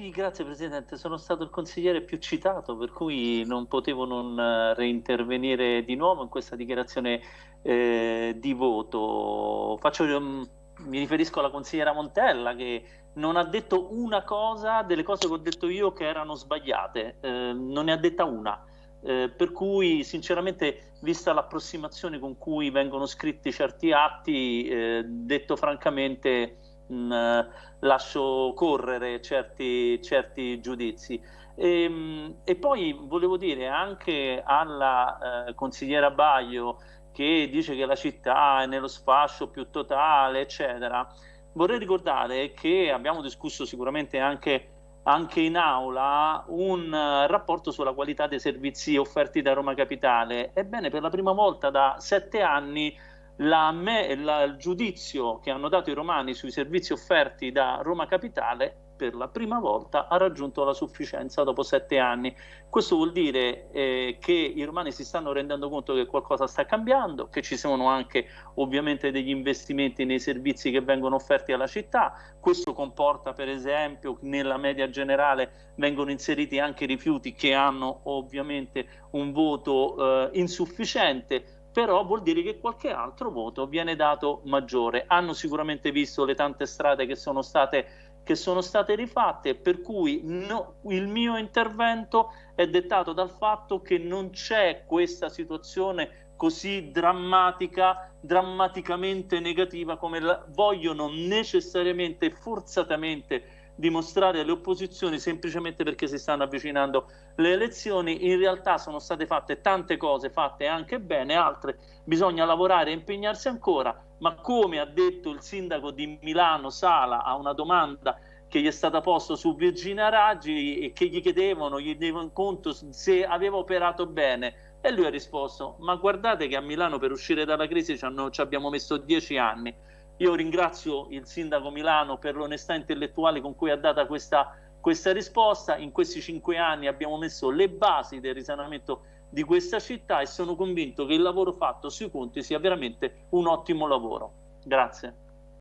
Sì, grazie Presidente, sono stato il consigliere più citato, per cui non potevo non eh, reintervenire di nuovo in questa dichiarazione eh, di voto. Faccio, um, mi riferisco alla consigliera Montella che non ha detto una cosa delle cose che ho detto io che erano sbagliate, eh, non ne ha detta una. Eh, per cui sinceramente vista l'approssimazione con cui vengono scritti certi atti, eh, detto francamente mh, mm, lascio correre certi, certi giudizi. E, ehm, e, poi volevo dire anche alla eh, consigliera Baio che dice che la città è nello sfascio più totale, eccetera. Vorrei ricordare che abbiamo discusso sicuramente anche, anche in aula un uh, rapporto sulla qualità dei servizi offerti da Roma Capitale. Ebbene, per la prima volta da sette anni la, la, il giudizio che hanno dato i romani sui servizi offerti da Roma Capitale per la prima volta ha raggiunto la sufficienza dopo sette anni. Questo vuol dire eh, che i romani si stanno rendendo conto che qualcosa sta cambiando, che ci sono anche ovviamente degli investimenti nei servizi che vengono offerti alla città. Questo comporta per esempio nella media generale vengono inseriti anche rifiuti che hanno ovviamente un voto eh, insufficiente però vuol dire che qualche altro voto viene dato maggiore. Hanno sicuramente visto le tante strade che sono state, che sono state rifatte, per cui no, il mio intervento è dettato dal fatto che non c'è questa situazione così drammatica, drammaticamente negativa come la vogliono necessariamente e forzatamente dimostrare alle opposizioni semplicemente perché si stanno avvicinando le elezioni. In realtà sono state fatte tante cose, fatte anche bene, altre bisogna lavorare e impegnarsi ancora, ma come ha detto il sindaco di Milano Sala a una domanda che gli è stata posta su Virginia Raggi e che gli chiedevano, gli chiedevano conto se aveva operato bene e lui ha risposto ma guardate che a Milano per uscire dalla crisi ci, hanno, ci abbiamo messo dieci anni io ringrazio il sindaco Milano per l'onestà intellettuale con cui ha dato questa, questa risposta. In questi cinque anni abbiamo messo le basi del risanamento di questa città e sono convinto che il lavoro fatto sui conti sia veramente un ottimo lavoro. Grazie.